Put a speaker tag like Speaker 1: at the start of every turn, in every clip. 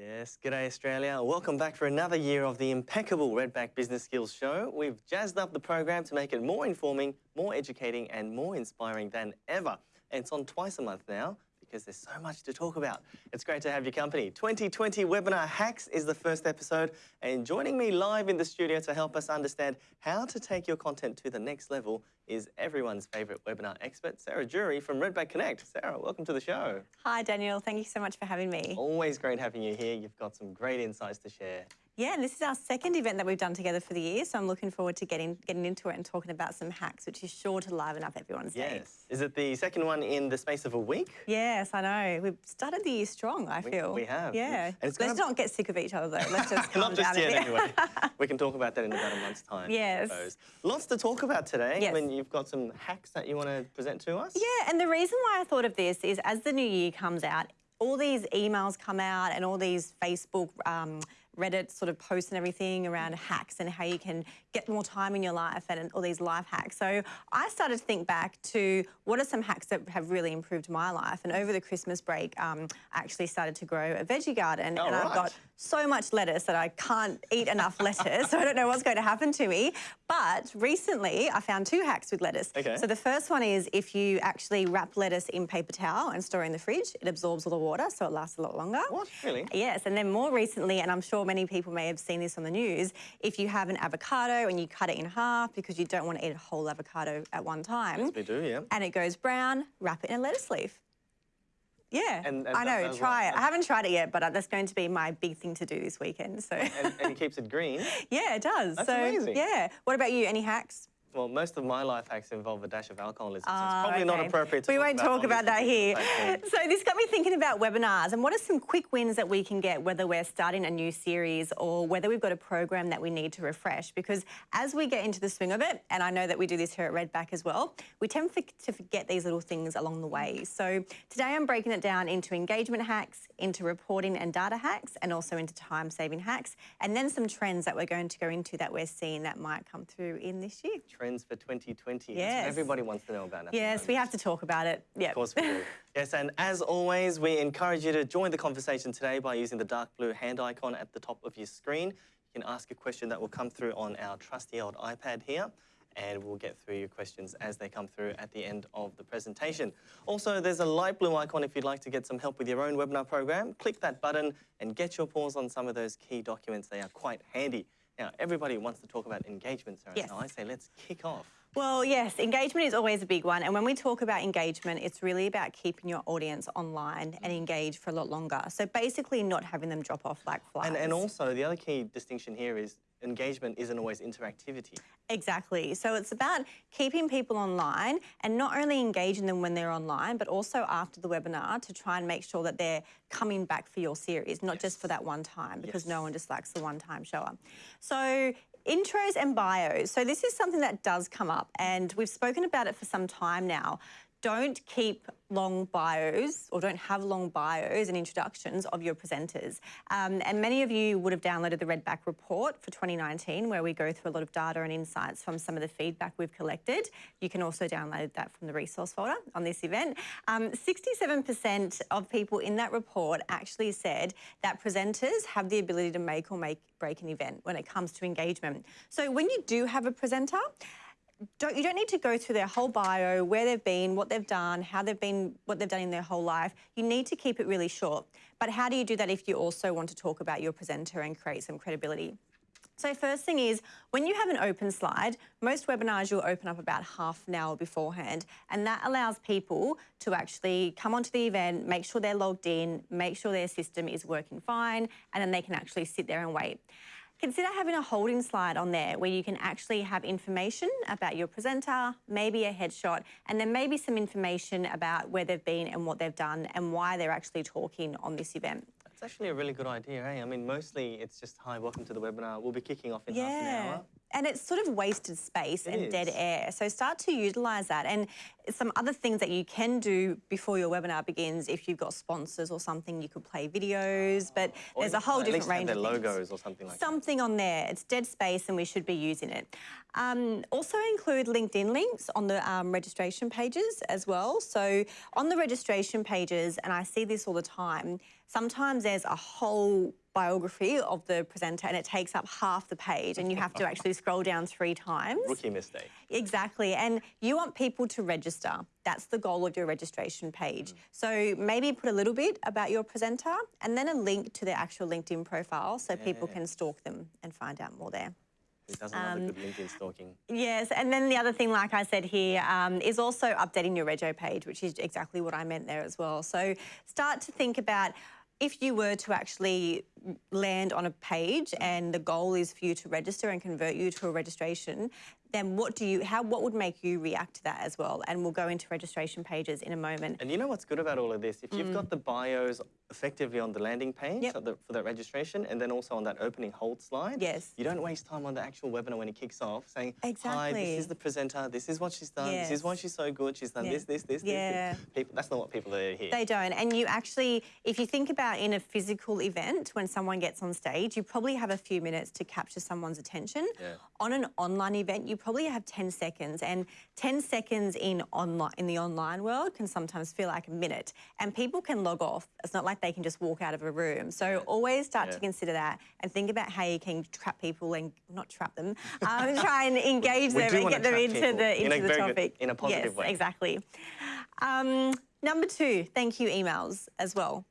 Speaker 1: Yes, g'day Australia. Welcome back for another year of the impeccable Redback Business Skills Show. We've jazzed up the program to make it more informing, more educating, and more inspiring than ever. And it's on twice a month now because there's so much to talk about. It's great to have your company. 2020 Webinar Hacks is the first episode, and joining me live in the studio to help us understand how to take your content to the next level is everyone's favourite webinar expert, Sarah Jury from Redback Connect. Sarah, welcome to the show.
Speaker 2: Hi, Daniel. Thank you so much for having me.
Speaker 1: Always great having you here. You've got some great insights to share.
Speaker 2: Yeah, and this is our second event that we've done together for the year, so I'm looking forward to getting getting into it and talking about some hacks, which is sure to liven up everyone's day.
Speaker 1: Yes. Is it the second one in the space of a week?
Speaker 2: Yes, I know. We've started the year strong, I
Speaker 1: We-
Speaker 2: feel.
Speaker 1: we have.
Speaker 2: Yeah. Let's
Speaker 1: gonna-
Speaker 2: not get sick of each other, though. Let's just calm
Speaker 1: Not just
Speaker 2: down
Speaker 1: yet, anyway. we can talk about that in about a month's time.
Speaker 2: Yes.
Speaker 1: I suppose. Lots to talk about today.
Speaker 2: Yes.
Speaker 1: I mean, you've got some hacks that you want to present to us.
Speaker 2: Yeah, and the reason why I thought of this is as the new year comes out, all these emails come out and all these Facebook, um, Reddit sort of posts and everything around hacks and how you can get more time in your life and all these life hacks. So I started to think back to what are some hacks that have really improved my life. And over the Christmas break, um, I actually started to grow a veggie garden
Speaker 1: Oh,
Speaker 2: and I've got so much lettuce that I can't eat enough lettuce. so I don't know what's going to happen to me. But recently I found two hacks with lettuce.
Speaker 1: Okay.
Speaker 2: So the first one is if you actually wrap lettuce in paper towel and store it in the fridge, it absorbs all the water, so it lasts a lot longer.
Speaker 1: What? Really?
Speaker 2: Yes, and then more recently, and I'm sure many people may have seen this on the news, if you have an avocado and you cut it in half because you don't want to eat a whole avocado at one time,
Speaker 1: Yes, we do, yeah.
Speaker 2: and it goes brown, wrap it in a lettuce leaf. Yeah,
Speaker 1: And- and
Speaker 2: I know, try
Speaker 1: what?
Speaker 2: it. I haven't tried it yet, but that's going to be my big thing to do this weekend. So,
Speaker 1: And, and it keeps it green.
Speaker 2: yeah, it does.
Speaker 1: That's
Speaker 2: so,
Speaker 1: amazing.
Speaker 2: yeah. What about you? Any hacks?
Speaker 1: Well, most of my life hacks involve a dash of alcoholism, so
Speaker 2: Ah,
Speaker 1: it's probably not
Speaker 2: okay.
Speaker 1: appropriate to
Speaker 2: We won't
Speaker 1: about
Speaker 2: talk
Speaker 1: on
Speaker 2: about that here. So this got me thinking about webinars and what are some quick wins that we can get whether we're starting a new series or whether we've got a program that we need to refresh because as we get into the swing of it, and I know that we do this here at Redback as well, we tend for- to forget these little things along the way. So today I'm breaking it down into engagement hacks, into reporting and data hacks, and also into time-saving hacks, and then some trends that we're going to go into that we're seeing that might come through in this year.
Speaker 1: Trends for 2020. That's what
Speaker 2: Yes.
Speaker 1: everybody wants to know about. the
Speaker 2: Yes, we have to talk about it. Yeah.
Speaker 1: Of course we do. yes, and as always, we encourage you to join the conversation today by using the dark blue hand icon at the top of your screen. You can ask a question that will come through on our trusty old iPad here, and we'll get through your questions as they come through at the end of the presentation. Also, there's a light blue icon if you'd like to get some help with your own webinar program. Click that button and get your paws on some of those key documents. They are quite handy. Now, everybody wants to talk about engagement, Sarah,
Speaker 2: Yes.
Speaker 1: so I say let's kick off.
Speaker 2: Well, yes, engagement is always a big one. And when we talk about engagement, it's really about keeping your audience online and engaged for a lot longer. So basically, not having them drop off like flies.
Speaker 1: And, and also, the other key distinction here is engagement isn't always interactivity.
Speaker 2: Exactly. So it's about keeping people online and not only engaging them when they're online, but also after the webinar to try and make sure that they're coming back for your series, not just for that one time, because no one just likes the one time shower. So intros and bios. So this is something that does come up and we've spoken about it for some time now. Don't keep long bios or don't have long bios and introductions of your presenters. Um, and many of you would have downloaded the Redback report for 2019 where we go through a lot of data and insights from some of the feedback we've collected. You can also download that from the resource folder on this event. Um, 67% of people in that report actually said that presenters have the ability to make or make break an event when it comes to engagement. So when you do have a presenter, don't, you don't need to go through their whole bio, where they've been, what they've done, how they've been, what they've done in their whole life. You need to keep it really short. But how do you do that if you also want to talk about your presenter and create some credibility? So first thing is, when you have an open slide, most webinars you'll open up about half an hour beforehand, and that allows people to actually come onto the event, make sure they're logged in, make sure their system is working fine, and then they can actually sit there and wait. Consider having a holding slide on there where you can actually have information about your presenter, maybe a headshot, and then maybe some information about where they've been and what they've done and why they're actually talking on this event.
Speaker 1: That's actually a really good idea, eh? I mean, mostly it's just, hi, welcome to the webinar. We'll be kicking off in half an
Speaker 2: Yeah.
Speaker 1: hour.
Speaker 2: and it's sort of wasted space
Speaker 1: It
Speaker 2: and dead air. So start to utilize that. And some other things that you can do before your webinar begins, if you've got sponsors or something, you could play videos, but
Speaker 1: Or
Speaker 2: there's a whole different range
Speaker 1: their
Speaker 2: of things.
Speaker 1: logos or something like that.
Speaker 2: Something on there. It's dead space and we should be using it. Um, also include LinkedIn links on the um, registration pages as well. So on the registration pages, and I see this all the time, sometimes there's a whole biography of the presenter and it takes up half the page and you have to actually scroll down three times.
Speaker 1: Rookie mistake.
Speaker 2: Exactly. And you want people to register. That's the goal of your registration page. So maybe put a little bit about your presenter and then a link to their actual LinkedIn profile so people can stalk them and find out more there.
Speaker 1: Who doesn't love a good LinkedIn stalking?
Speaker 2: Yes, and then the other thing, like I said here, um, is also updating your rego page, which is exactly what I meant there as well. So start to think about if you were to actually land on a page and the goal is for you to register and convert you to a registration, then what do you, how, what would make you react to that as well? And we'll go into registration pages in a moment.
Speaker 1: And you know what's good about all of this? If you've got the bios effectively on the landing page
Speaker 2: Mm. Yep.
Speaker 1: for, the, for that registration and then also on that opening hold slide,
Speaker 2: Yes.
Speaker 1: you don't waste time on the actual webinar when it kicks off saying, Hi, this is the presenter, this is what she's done, this is why she's so good, she's done
Speaker 2: Yeah.
Speaker 1: this, this, this,
Speaker 2: Yeah.
Speaker 1: this. People, that's not what people are here.
Speaker 2: They don't. And you actually, if you think about in a physical event, when someone gets on stage, you probably have a few minutes to capture someone's attention.
Speaker 1: Yeah.
Speaker 2: On an online event, you probably have 10 seconds. And 10 seconds in online in the online world can sometimes feel like a minute. And people can log off. It's not like they can just walk out of a room. So always start
Speaker 1: Yeah.
Speaker 2: to consider that and think about how you can trap people and not trap them, um, try and engage
Speaker 1: We
Speaker 2: them and get them into
Speaker 1: people
Speaker 2: the
Speaker 1: in a
Speaker 2: the
Speaker 1: very good-
Speaker 2: topic.
Speaker 1: in a positive
Speaker 2: yes,
Speaker 1: way.
Speaker 2: Exactly. Um, number two, thank you emails as well.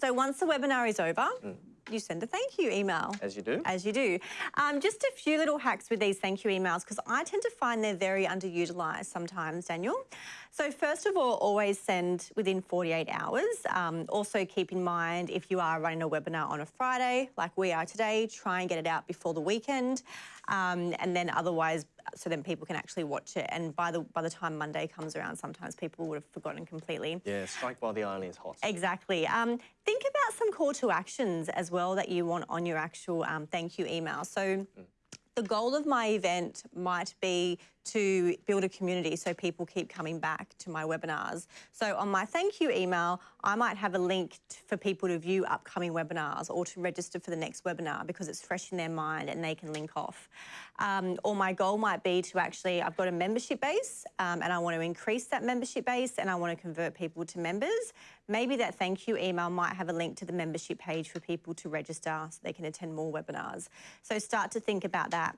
Speaker 2: So once the webinar is over,
Speaker 1: Mm.
Speaker 2: You send a thank you email.
Speaker 1: As you do.
Speaker 2: As you do. Um, just a few little hacks with these thank you emails because I tend to find they're very underutilized sometimes, Daniel. So, first of all, always send within 48 hours. Um, also, keep in mind if you are running a webinar on a Friday, like we are today, try and get it out before the weekend. Um, and then, otherwise, so then people can actually watch it. And by the by the time Monday comes around, sometimes people would have forgotten completely.
Speaker 1: Yeah, strike while the iron is hot.
Speaker 2: Exactly. Um, think about some call to actions as well that you want on your actual um, thank you email. So, the goal of my event might be to build a community so people keep coming back to my webinars. So, on my thank you email, I might have a link for people to view upcoming webinars or to register for the next webinar because it's fresh in their mind and they can link off. Um, or my goal might be to actually, I've got a membership base um, and I want to increase that membership base and I want to convert people to members. Maybe that thank you email might have a link to the membership page for people to register so they can attend more webinars. So start to think about that.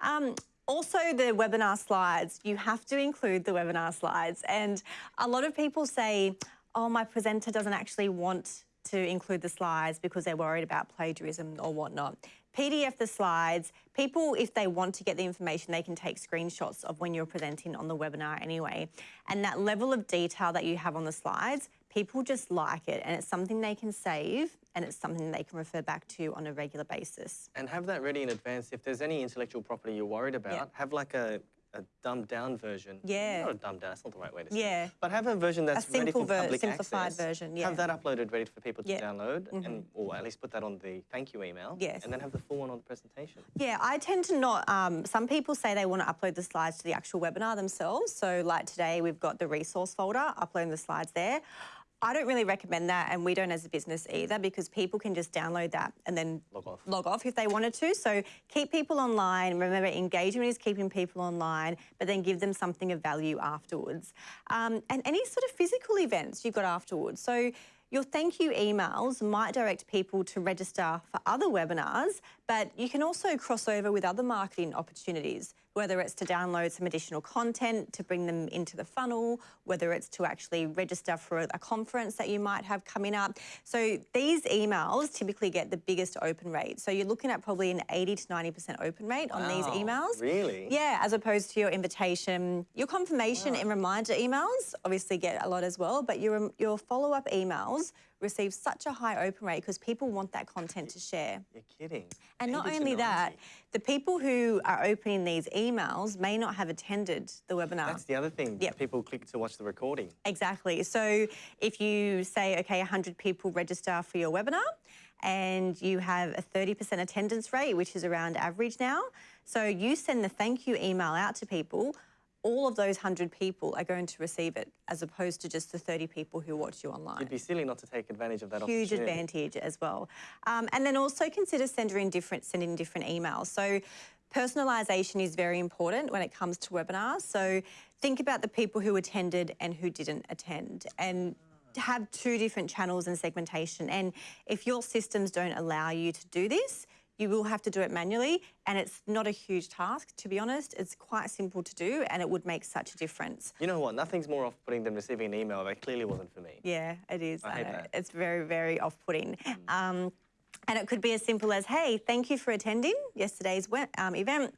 Speaker 2: Um, also, the webinar slides, you have to include the webinar slides. And a lot of people say, oh, my presenter doesn't actually want to include the slides because they're worried about plagiarism or whatnot. PDF the slides. People, if they want to get the information, they can take screenshots of when you're presenting on the webinar anyway. And that level of detail that you have on the slides, people just like it and it's something they can save and it's something they can refer back to on a regular basis.
Speaker 1: And have that ready in advance. If there's any intellectual property you're worried about, have like a, a dumbed down version.
Speaker 2: Yeah.
Speaker 1: Not a dumbed down, that's not the right way to say
Speaker 2: Yeah.
Speaker 1: it. But have a version that's ready
Speaker 2: simple
Speaker 1: for public
Speaker 2: simplified
Speaker 1: access.
Speaker 2: version, yeah.
Speaker 1: Have that uploaded ready for people to
Speaker 2: Yeah.
Speaker 1: Download and or at least put that on the thank you email.
Speaker 2: Yes.
Speaker 1: And then have the full one on the presentation.
Speaker 2: Yeah, I tend to not. Um, some people say they want to upload the slides to the actual webinar themselves. So, like today, we've got the resource folder, uploading the slides there. I don't really recommend that, and we don't as a business either, because people can just download that and then
Speaker 1: Log off.
Speaker 2: log off if they wanted to. So keep people online. Remember, engagement is keeping people online, but then give them something of value afterwards. Um, and any sort of physical events you've got afterwards. So your thank you emails might direct people to register for other webinars, but you can also cross over with other marketing opportunities, whether it's to download some additional content to bring them into the funnel, whether it's to actually register for a, conference that you might have coming up. So these emails typically get the biggest open rate. So you're looking at probably an 80 to 90% open rate on these emails.
Speaker 1: Really?
Speaker 2: Yeah, as opposed to your invitation, your confirmation and reminder emails obviously get a lot as well, but your your follow-up emails receive such a high open rate because people want that content to share.
Speaker 1: You're kidding.
Speaker 2: And not
Speaker 1: 80 to
Speaker 2: only that, the people who are opening these emails may not have attended the webinar.
Speaker 1: That's the other thing.
Speaker 2: Yep.
Speaker 1: People click to watch the recording.
Speaker 2: Exactly. So if you say, okay, 100 people register for your webinar, and you have a 30% attendance rate, which is around average now. So you send the thank you email out to people, all of those 100 people are going to receive it as opposed to just the 30 people who watch you online.
Speaker 1: It'd be silly not to take advantage of that
Speaker 2: Huge advantage as well. Um, and then also consider sending different, sending different emails. So personalisation is very important when it comes to webinars. So think about the people who attended and who didn't attend and have two different channels and segmentation. And if your systems don't allow you to do this, you will have to do it manually and it's not a huge task to be honest it's quite simple to do and it would make such a difference
Speaker 1: You know what? Nothing's more off-putting than receiving an email that clearly wasn't for me.
Speaker 2: yeah it is
Speaker 1: I hate
Speaker 2: know.
Speaker 1: that.
Speaker 2: it's very very off-putting um, and it could be as simple as hey thank you for attending yesterday's um, event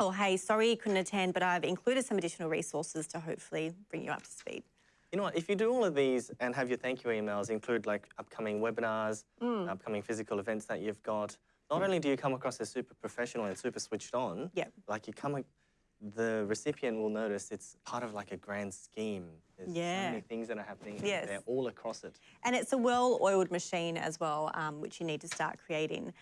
Speaker 2: or hey sorry you couldn't attend but i've included some additional resources to hopefully bring you up to speed
Speaker 1: You know what? If you do all of these and have your thank you emails include like upcoming webinars,
Speaker 2: Mm.
Speaker 1: upcoming physical events that you've got, not only do you come across as super professional and super switched on,
Speaker 2: Yep.
Speaker 1: like you come, the recipient will notice it's part of like a grand scheme. There's so many things that are happening. and
Speaker 2: Yes.
Speaker 1: They're all across it.
Speaker 2: And it's a well-oiled machine as well, um, which you need to start creating.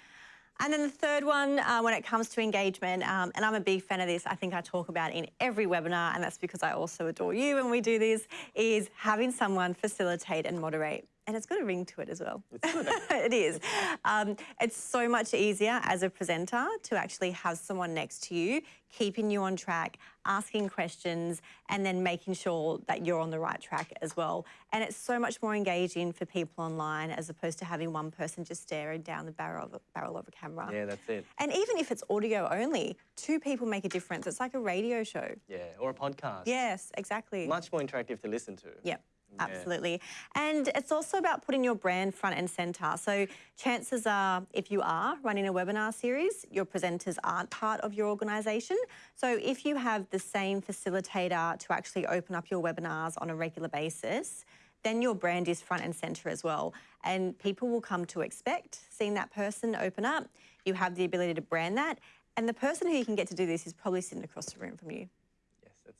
Speaker 2: And then the third one, uh, when it comes to engagement, um, and I'm a big fan of this, I think I talk about in every webinar, and that's because I also adore you when we do this, is having someone facilitate and moderate. And it's got a ring to it as well.
Speaker 1: It's good.
Speaker 2: it is. Um, it's so much easier as a presenter to actually have someone next to you, keeping you on track, asking questions, and then making sure that you're on the right track as well. And it's so much more engaging for people online as opposed to having one person just staring down the barrel of a, barrel of a camera.
Speaker 1: yeah, that's it.
Speaker 2: And even if it's audio only, two people make a difference. It's like a radio show.
Speaker 1: Yeah, or a podcast.
Speaker 2: Yes, exactly.
Speaker 1: Much more interactive to listen to.
Speaker 2: Yep. Absolutely. And it's also about putting your brand front and centre. So, chances are, if you are running a webinar series, your presenters aren't part of your organisation. So, if you have the same facilitator to actually open up your webinars on a regular basis, then your brand is front and centre as well. And people will come to expect seeing that person open up. You have the ability to brand that. And the person who you can get to do this is probably sitting across the room from you.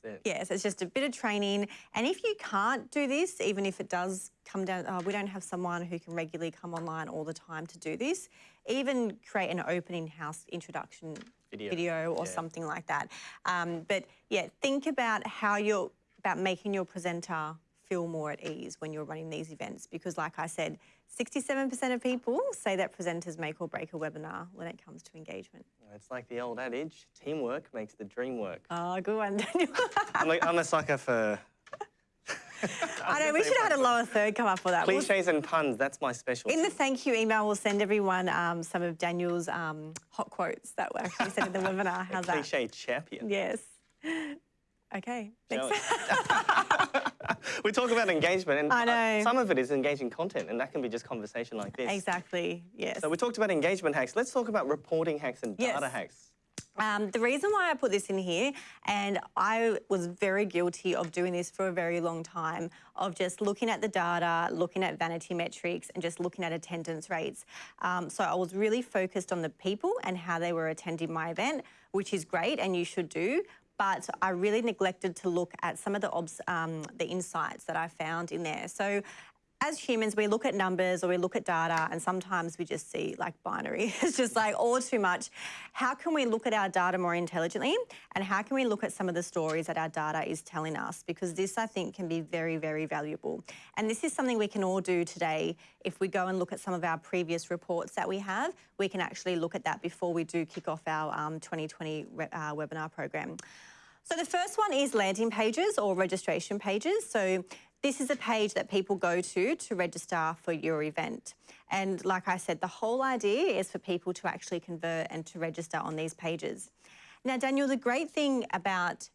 Speaker 1: Yes, it.
Speaker 2: Yes, it's just a bit of training. And if you can't do this, even if it does come down, oh, we don't have someone who can regularly come online all the time to do this, even create an opening house introduction
Speaker 1: Video,
Speaker 2: or
Speaker 1: yeah.
Speaker 2: something like that. Um, but yeah, think about how you're about making your presenter feel more at ease when you're running these events because like I said, 67% of people say that presenters make or break a webinar when it comes to engagement.
Speaker 1: It's like the old adage, teamwork makes the dream work.
Speaker 2: Oh, good one, Daniel.
Speaker 1: I'm, a, I'm a sucker for
Speaker 2: I know, we should have had a lower third come up for that. We'll
Speaker 1: cliches and puns. That's my specialty.
Speaker 2: In the thank you email, we'll send everyone um, some of Daniel's um, hot quotes that were actually said in the webinar. How's that?
Speaker 1: Cliche champion.
Speaker 2: Yes. Okay.
Speaker 1: Shall
Speaker 2: Thanks.
Speaker 1: we talk about engagement, and uh, some of it is engaging content, and that can be just conversation like this.
Speaker 2: exactly. Yes.
Speaker 1: So we talked about engagement hacks. Let's talk about reporting hacks and
Speaker 2: Yes.
Speaker 1: data hacks.
Speaker 2: Um, the reason why I put this in here, and I was very guilty of doing this for a very long time, of just looking at the data, looking at vanity metrics, and just looking at attendance rates. Um, so I was really focused on the people and how they were attending my event, which is great, and you should do. But I really neglected to look at some of the um, the insights that I found in there. So as humans, we look at numbers or we look at data, and sometimes we just see like binary. It's just like all too much. How can we look at our data more intelligently? And how can we look at some of the stories that our data is telling us? Because this, I think, can be very, very valuable. And this is something we can all do today. If we go and look at some of our previous reports that we have, we can actually look at that before we do kick off our um, 2020 uh, webinar program. So the first one is landing pages or registration pages. So this is a page that people go to to register for your event. And like I said, the whole idea is for people to actually convert and to register on these pages. Now, Daniel, the great thing about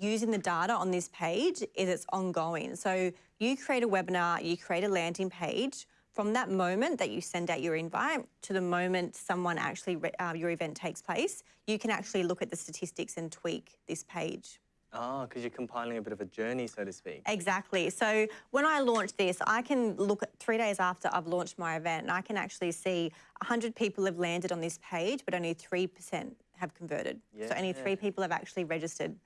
Speaker 2: using the data on this page is it's ongoing. So you create a webinar, you create a landing page. From that moment that you send out your invite to the moment someone actually uh, your event takes place, you can actually look at the statistics and tweak this page.
Speaker 1: Ah, oh, because you're compiling a bit of a journey, so to speak.
Speaker 2: Exactly. So when I launch this, I can look at three days after I've launched my event and I can actually see 100 people have landed on this page, but only 3% have converted. Yeah. So only three people have actually registered.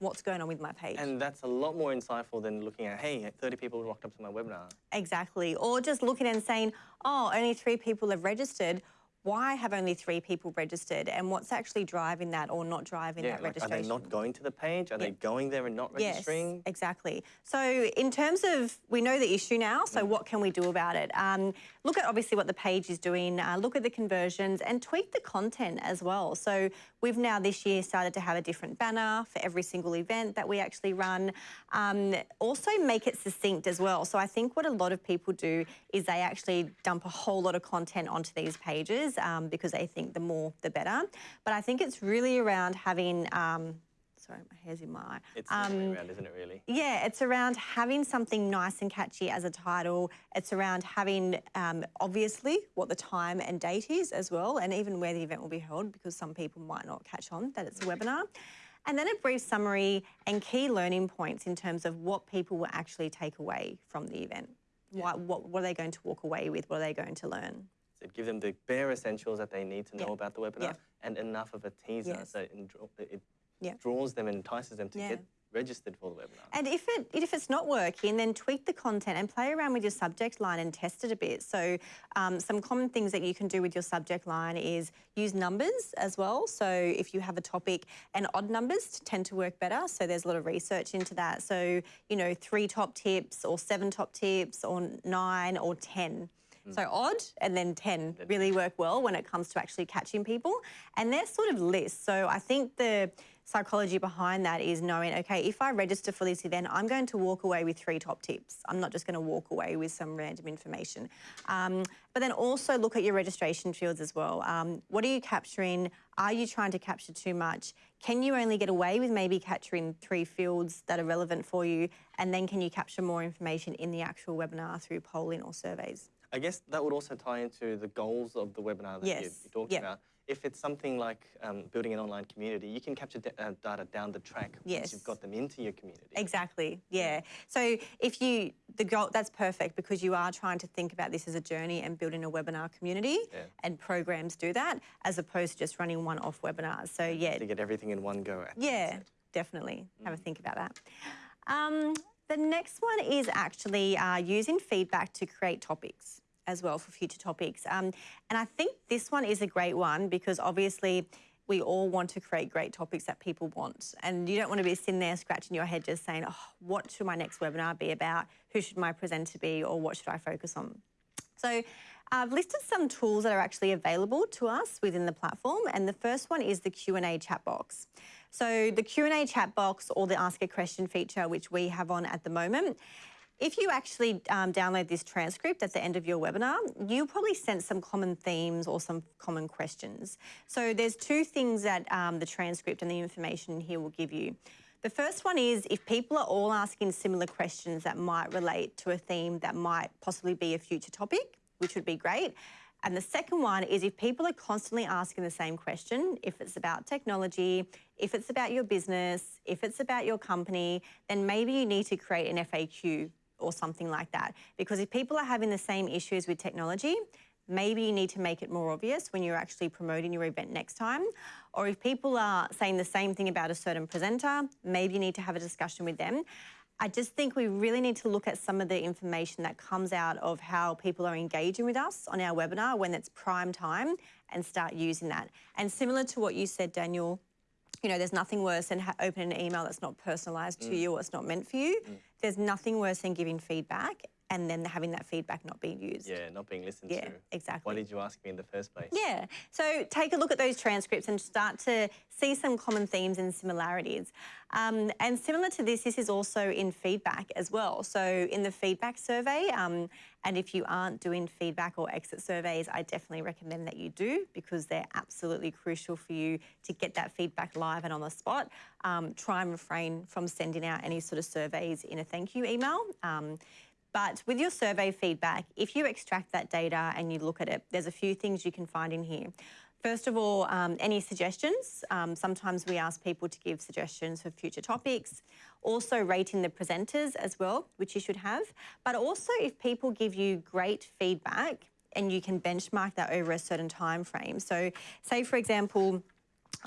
Speaker 2: what's going on with my page.
Speaker 1: And that's a lot more insightful than looking at, hey, 30 people rocked up to my webinar.
Speaker 2: Exactly. Or just looking and saying, oh, only three people have registered. Why have only three people registered? And what's actually driving that or not driving
Speaker 1: Yeah,
Speaker 2: that
Speaker 1: like, are they not going to the page? Are they going there and not registering?
Speaker 2: Yes, exactly. So in terms of, we know the issue now, so
Speaker 1: Mm.
Speaker 2: what can we do about it? Um, look at obviously what the page is doing, uh, look at the conversions and tweak the content as well. So we've now this year started to have a different banner for every single event that we actually run. Um, also make it succinct as well. So I think what a lot of people do is they actually dump a whole lot of content onto these pages um, because they think the more the better. But I think it's really around having, um, sorry, my hair's in my eye.
Speaker 1: It's way around, isn't it, really?
Speaker 2: Yeah, it's around having something nice and catchy as a title. It's around having, um, obviously, what the time and date is as well, and even where the event will be held, because some people might not catch on that it's a webinar. And then a brief summary and key learning points in terms of what people will actually take away from the event. What, what, what are they going to walk away with? What are they going to learn?
Speaker 1: So give them the bare essentials that they need to know
Speaker 2: Yeah.
Speaker 1: about the webinar
Speaker 2: Yeah.
Speaker 1: and enough of a teaser
Speaker 2: Yes.
Speaker 1: so it, it draws them and entices them to get registered for the webinar.
Speaker 2: And if it if it's not working, then tweak the content and play around with your subject line and test it a bit. So um, some common things that you can do with your subject line is use numbers as well. So if you have a topic, and odd numbers tend to work better. So there's a lot of research into that. So you know, three top tips or seven top tips or nine or ten. So odd and then 10 really work well when it comes to actually catching people. And they're sort of lists. So I think the psychology behind that is knowing, okay, if I register for this event, I'm going to walk away with three top tips. I'm not just going to walk away with some random information. Um, but then also look at your registration fields as well. Um, what are you capturing? Are you trying to capture too much? Can you only get away with maybe capturing three fields that are relevant for you? And then can you capture more information in the actual webinar through polling or surveys?
Speaker 1: I guess that would also tie into the goals of the webinar that you,
Speaker 2: Yes.
Speaker 1: you talked
Speaker 2: Yeah.
Speaker 1: about. If it's something like um, building an online community, you can capture uh, data down the track once
Speaker 2: Yes.
Speaker 1: you've got them into your community.
Speaker 2: Exactly. Yeah. So if you the goal that's perfect because you are trying to think about this as a journey and building a webinar community
Speaker 1: Yeah.
Speaker 2: and programs do that as opposed to just running one-off webinars. So yeah,
Speaker 1: To get everything in one go.
Speaker 2: Yeah, definitely. Have a think about that. Um, the next one is actually uh, using feedback to create topics as well for future topics. Um, and I think this one is a great one because obviously we all want to create great topics that people want. And you don't want to be sitting there scratching your head just saying, oh, what should my next webinar be about? Who should my presenter be? Or what should I focus on? So I've listed some tools that are actually available to us within the platform, and the first one is the Q&A chat box. So the Q&A chat box or the ask a question feature, which we have on at the moment, if you actually um, download this transcript at the end of your webinar, you'll probably sense some common themes or some common questions. So there's two things that um, the transcript and the information here will give you. The first one is if people are all asking similar questions that might relate to a theme that might possibly be a future topic, which would be great. And the second one is if people are constantly asking the same question, if it's about technology, if it's about your business, if it's about your company, then maybe you need to create an FAQ or something like that. Because if people are having the same issues with technology, maybe you need to make it more obvious when you're actually promoting your event next time. Or if people are saying the same thing about a certain presenter, maybe you need to have a discussion with them. I just think we really need to look at some of the information that comes out of how people are engaging with us on our webinar when it's prime time and start using that. And similar to what you said, Daniel, you know, there's nothing worse than ha- opening an email that's not personalised to mm. you or it's not meant for you. Mm. There's nothing worse than giving feedback and then having that feedback not being used.
Speaker 1: Yeah, not being listened
Speaker 2: Yeah,
Speaker 1: to.
Speaker 2: exactly.
Speaker 1: Why did you ask me in the first place?
Speaker 2: Yeah. So take a look at those transcripts and start to see some common themes and similarities. Um, and similar to this, this is also in feedback as well. So in the feedback survey, um, and if you aren't doing feedback or exit surveys, I definitely recommend that you do because they're absolutely crucial for you to get that feedback live and on the spot. Um, try and refrain from sending out any sort of surveys in a thank you email. Um, but with your survey feedback, if you extract that data and you look at it, there's a few things you can find in here. First of all, um, any suggestions. Um, sometimes we ask people to give suggestions for future topics. Also, rating the presenters as well, which you should have. But also, if people give you great feedback and you can benchmark that over a certain time frame. So, say for example,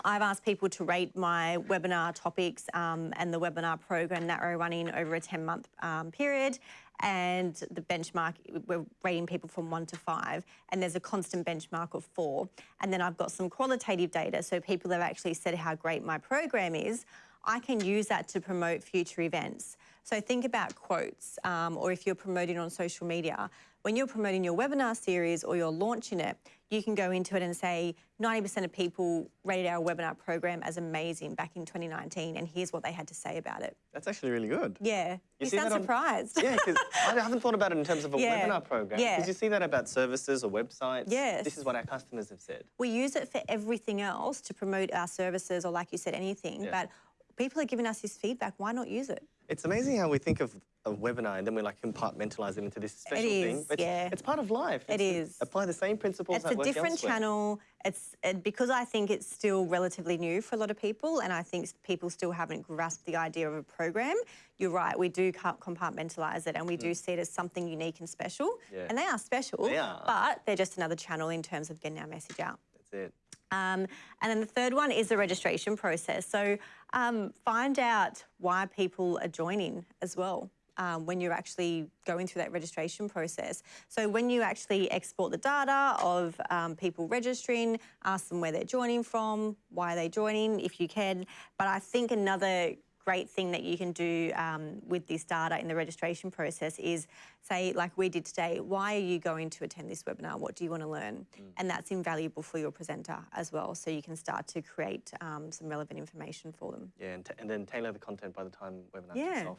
Speaker 2: I've asked people to rate my webinar topics um, and the webinar program that we're running over a 10 month um, period. And the benchmark, we're rating people from one to five, and there's a constant benchmark of four. And then I've got some qualitative data, so people have actually said how great my program is. I can use that to promote future events. So think about quotes, um, or if you're promoting on social media, when you're promoting your webinar series or you're launching it, you can go into it and say 90% of people rated our webinar program as amazing back in 2019, and here's what they had to say about it.
Speaker 1: That's actually really good.
Speaker 2: Yeah, you,
Speaker 1: see
Speaker 2: sound
Speaker 1: on-
Speaker 2: surprised.
Speaker 1: Yeah, because I haven't thought about it in terms of a
Speaker 2: Yeah,
Speaker 1: webinar program.
Speaker 2: yeah.
Speaker 1: Because you see that about services or websites.
Speaker 2: Yes.
Speaker 1: This is what our customers have said.
Speaker 2: we use it for everything else to promote our services or, like you said, anything.
Speaker 1: Yeah.
Speaker 2: But people are giving us this feedback. Why not use it?
Speaker 1: It's amazing how we think of a webinar and then we like compartmentalize it into this special thing.
Speaker 2: is,
Speaker 1: It's,
Speaker 2: yeah.
Speaker 1: it's part of life.
Speaker 2: It
Speaker 1: It's-
Speaker 2: is.
Speaker 1: Apply the same principles
Speaker 2: It's a different
Speaker 1: elsewhere.
Speaker 2: channel. It's it, because I think it's still relatively new for a lot of people, and I think people still haven't grasped the idea of a program. You're right. We do compartmentalize it, and we do see it as something unique and special.
Speaker 1: Mm. Yeah.
Speaker 2: And they are special,
Speaker 1: They are.
Speaker 2: but they're just another channel in terms of getting our message out.
Speaker 1: That's it.
Speaker 2: Um, and then the third one is the registration process. So um, find out why people are joining as well. Um, when you're actually going through that registration process. So when you actually export the data of um, people registering, ask them where they're joining from, why they're joining, if you can. But I think another great thing that you can do um, with this data in the registration process is say, like we did today, why are you going to attend this webinar? What do you want to learn? And that's invaluable for your presenter as well. So you can start to create um, some relevant information for them.
Speaker 1: Yeah, and, and then tailor the content by the time webinar
Speaker 2: Yeah.
Speaker 1: kicks off.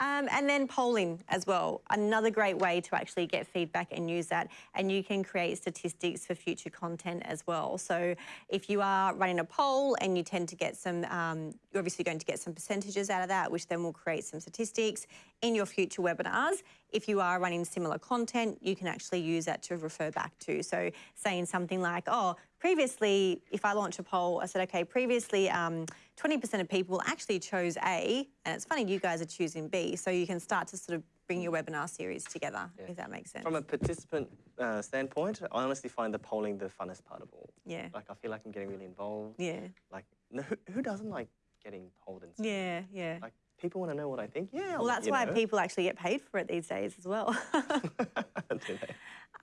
Speaker 2: Um, and then polling as well, another great way to actually get feedback and use that. And you can create statistics for future content as well. So if you are running a poll and you tend to get some, um, you're obviously going to get some percentages out of that, which then will create some statistics in your future webinars. If you are running similar content, you can actually use that to refer back to. So saying something like, oh, previously, if I launch a poll, I said, okay, previously, um, 20% of people actually chose A, and it's funny you guys are choosing B. So you can start to sort of bring your webinar series together, if that makes sense.
Speaker 1: From a participant uh, standpoint, I honestly find the polling the funnest part of all.
Speaker 2: yeah.
Speaker 1: Like, I feel like I'm getting really involved.
Speaker 2: Yeah.
Speaker 1: Like, no, who, who doesn't like getting polled and stuff?
Speaker 2: Yeah. Yeah.
Speaker 1: Like, people want to know what I think. Yeah. I'll
Speaker 2: well, that's why
Speaker 1: know.
Speaker 2: people actually get paid for it these days as well.
Speaker 1: Do they?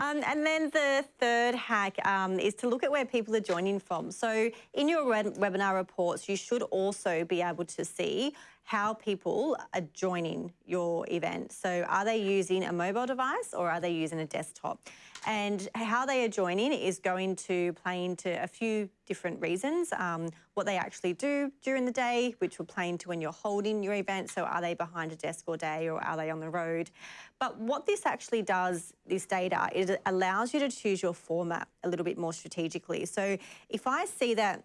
Speaker 2: Um, and then the third hack um, is to look at where people are joining from. So in your web- webinar reports, you should also be able to see how people are joining your event. So are they using a mobile device or are they using a desktop? And how they are joining is going to play into a few different reasons. Um, what they actually do during the day, which will play into when you're holding your event. So are they behind a desk all day or are they on the road? But what this actually does, this data, it allows you to choose your format a little bit more strategically. So if I see that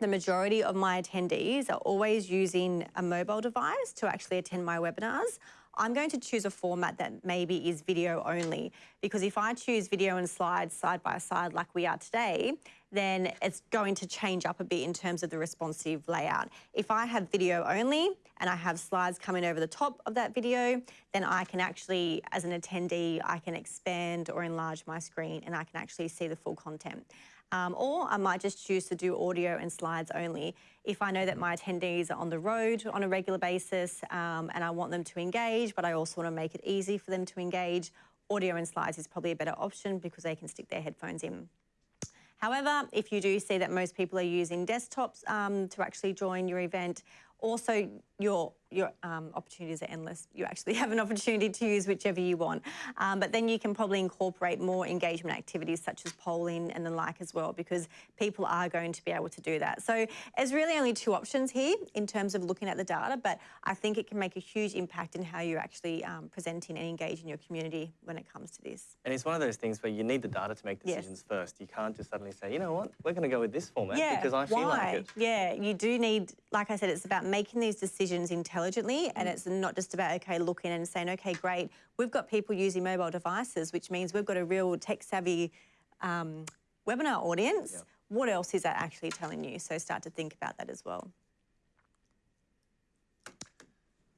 Speaker 2: the majority of my attendees are always using a mobile device to actually attend my webinars. I'm going to choose a format that maybe is video only because if I choose video and slides side by side like we are today, then it's going to change up a bit in terms of the responsive layout. If I have video only and I have slides coming over the top of that video, then I can actually, as an attendee, I can expand or enlarge my screen and I can actually see the full content. Um, or I might just choose to do audio and slides only. If I know that my attendees are on the road on a regular basis um, and I want them to engage, but I also want to make it easy for them to engage, audio and slides is probably a better option because they can stick their headphones in. However, if you do see that most people are using desktops um, to actually join your event, also your your um, opportunities are endless. You actually have an opportunity to use whichever you want. Um, but then you can probably incorporate more engagement activities such as polling and the like as well, because people are going to be able to do that. So there's really only two options here in terms of looking at the data, but I think it can make a huge impact in how you're actually um, presenting and engaging your community when it comes to this.
Speaker 1: And it's one of those things where you need the data to make
Speaker 2: Yes.
Speaker 1: decisions first. You can't just suddenly say, you know what, we're going to go with this format
Speaker 2: Yeah,
Speaker 1: because I feel
Speaker 2: why?
Speaker 1: like it.
Speaker 2: Yeah, you do need, like I said, it's about making these decisions intelligently, and
Speaker 1: Mm.
Speaker 2: it's not just about okay looking and saying, okay, great, we've got people using mobile devices, which means we've got a real tech savvy um, webinar audience. What else is that actually telling you? So start to think about that as well.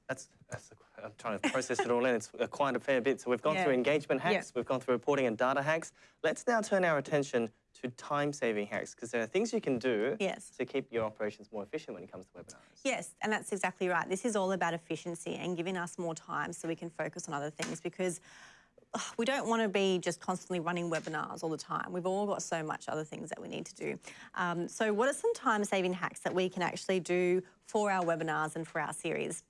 Speaker 1: That's, that's a, I'm trying to process it all in. It's quite a fair bit. So we've gone
Speaker 2: Yeah.
Speaker 1: through engagement hacks,
Speaker 2: Yeah.
Speaker 1: we've gone through reporting and data hacks. Let's now turn our attention to time-saving hacks because there are things you can do
Speaker 2: Yes.
Speaker 1: to keep your operations more efficient when it comes to webinars.
Speaker 2: Yes, and that's exactly right. This is all about efficiency and giving us more time so we can focus on other things because we don't want to be just constantly running webinars all the time. We've all got so much other things that we need to do. Um, so, what are some time saving hacks that we can actually do for our webinars and for our series?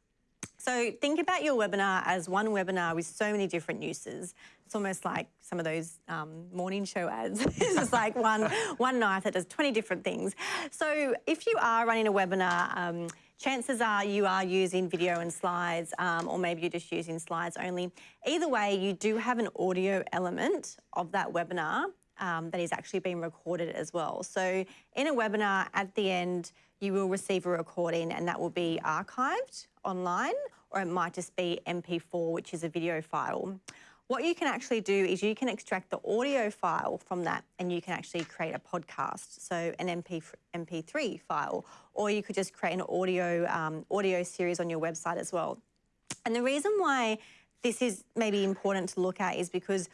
Speaker 2: So think about your webinar as one webinar with so many different uses. It's almost like some of those um, morning show ads. it's just like one one knife that does 20 different things. So if you are running a webinar, um, chances are you are using video and slides, um, or maybe you're just using slides only. Either way, you do have an audio element of that webinar um, that is actually being recorded as well. So in a webinar, at the end, you will receive a recording and that will be archived online, or it might just be MP4, which is a video file. What you can actually do is you can extract the audio file from that and you can actually create a podcast, so an MP, MP3 file, or you could just create an audio, um, audio series on your website as well. And the reason why this is maybe important to look at is because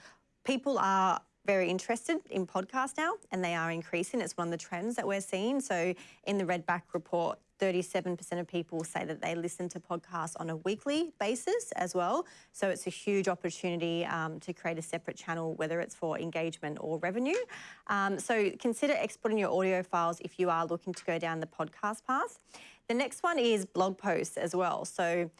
Speaker 2: people are very interested in podcasts now and they are increasing. It's one of the trends that we're seeing. So in the Redback report, 37% of people say that they listen to podcasts on a weekly basis as well. So it's a huge opportunity um, to create a separate channel, whether it's for engagement or revenue. Um, so consider exporting your audio files if you are looking to go down the podcast path. The next one is blog posts as well. So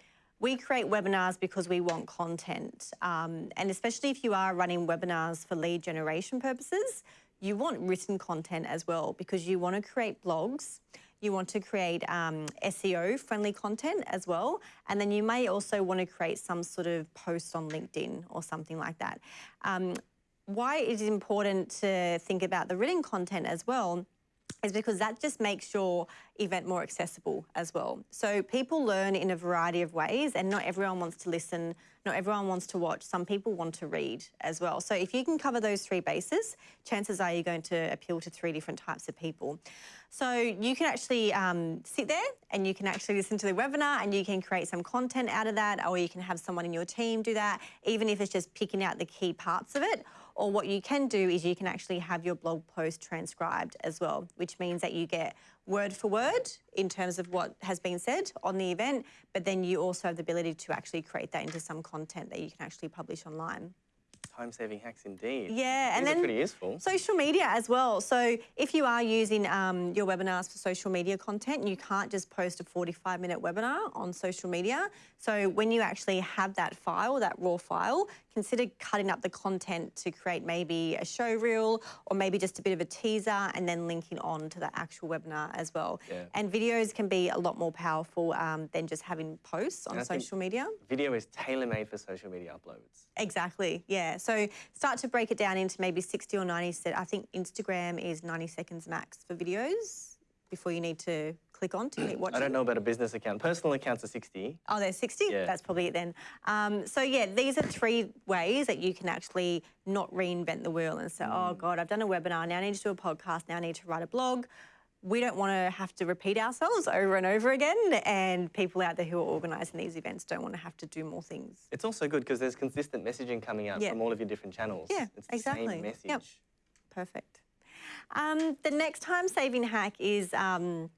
Speaker 2: we create webinars because we want content. Um, and especially if you are running webinars for lead generation purposes, you want written content as well because you want to create blogs. You want to create um, SEO friendly content as well. And then you may also want to create some sort of post on LinkedIn or something like that. Um, why it is important to think about the written content as well is because that just makes your event more accessible as well. So people learn in a variety of ways, and not everyone wants to listen, not everyone wants to watch. Some people want to read as well. So if you can cover those three bases, chances are you're going to appeal to three different types of people. So you can actually um, sit there and you can actually listen to the webinar and you can create some content out of that, or you can have someone in your team do that, even if it's just picking out the key parts of it. Or what you can do is you can actually have your blog post transcribed as well, which means that you get word for word in terms of what has been said on the event, but then you also have the ability to actually create that into some content that you can actually publish online.
Speaker 1: Time-saving hacks indeed.
Speaker 2: Yeah, and
Speaker 1: These are
Speaker 2: then
Speaker 1: pretty useful.
Speaker 2: Social media as well. So if you are using um, your webinars for social media content, you can't just post a 45 minute webinar on social media. So when you actually have that file, that raw file, consider cutting up the content to create maybe a show reel or maybe just a bit of a teaser and then linking on to the actual webinar as well.
Speaker 1: Yeah.
Speaker 2: And videos can be a lot more powerful um, than just having posts on
Speaker 1: And I think-
Speaker 2: social media.
Speaker 1: Video is tailor-made for social media uploads.
Speaker 2: Exactly. Yeah. So start to break it down into maybe 60 or 90. se- I think Instagram is 90 seconds max for videos before you need to click on to.
Speaker 1: I don't know about a business account. Personal accounts are 60.
Speaker 2: Oh, there's 60?
Speaker 1: Yeah.
Speaker 2: That's probably it then. Um, so, yeah, these are three ways that you can actually not reinvent the wheel and say, oh,
Speaker 1: Mm.
Speaker 2: God, I've done a webinar. Now I need to do a podcast. Now I need to write a blog. We don't want to have to repeat ourselves over and over again. And people out there who are organising these events don't want to have to do more things.
Speaker 1: It's also good because there's consistent messaging coming out
Speaker 2: Yeah.
Speaker 1: from all of your different channels.
Speaker 2: Yeah,
Speaker 1: it's the
Speaker 2: exactly.
Speaker 1: same message.
Speaker 2: Yep. Perfect. Um, the next time saving hack is um,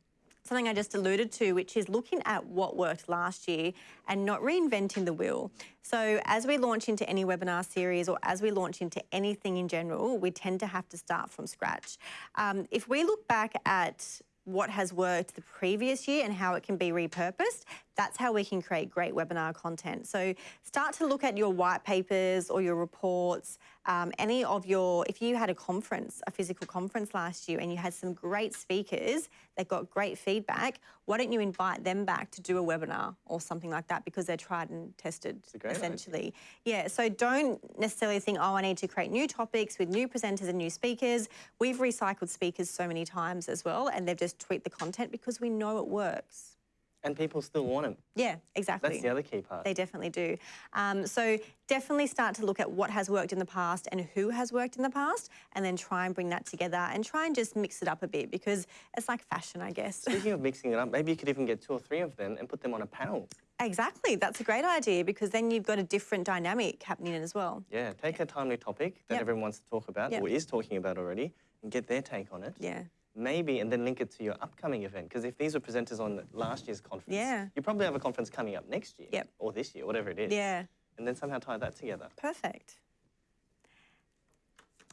Speaker 2: something I just alluded to, which is looking at what worked last year and not reinventing the wheel. So, as we launch into any webinar series or as we launch into anything in general, we tend to have to start from scratch. Um, if we look back at what has worked the previous year and how it can be repurposed, that's how we can create great webinar content. So start to look at your white papers or your reports, um, any of your, if you had a conference, a physical conference last year and you had some great speakers that got great feedback, why don't you invite them back to do a webinar or something like that because they're tried and tested
Speaker 1: great idea.
Speaker 2: essentially. Yeah, so don't necessarily think, oh, I need to create new topics with new presenters and new speakers. We've recycled speakers so many times as well, and they've just tweaked the content because we know it works.
Speaker 1: And people still want them.
Speaker 2: Yeah, exactly.
Speaker 1: That's the other key part.
Speaker 2: They definitely do. Um, so definitely start to look at what has worked in the past and who has worked in the past, and then try and bring that together and try and just mix it up a bit because it's like fashion, I guess.
Speaker 1: Speaking of mixing it up, maybe you could even get two or three of them and put them on a panel.
Speaker 2: Exactly. That's a great idea because then you've got a different dynamic happening as well.
Speaker 1: Yeah, take a timely topic that
Speaker 2: Yep.
Speaker 1: everyone wants to talk about
Speaker 2: Yep.
Speaker 1: or is talking about already and get their take on it.
Speaker 2: Yeah.
Speaker 1: Maybe, and then link it to your upcoming event. Because if these were presenters on last year's conference,
Speaker 2: Yeah.
Speaker 1: you probably have a conference coming up next year
Speaker 2: Yep.
Speaker 1: or this year, whatever it is.
Speaker 2: Yeah.
Speaker 1: And then somehow tie that together.
Speaker 2: Perfect.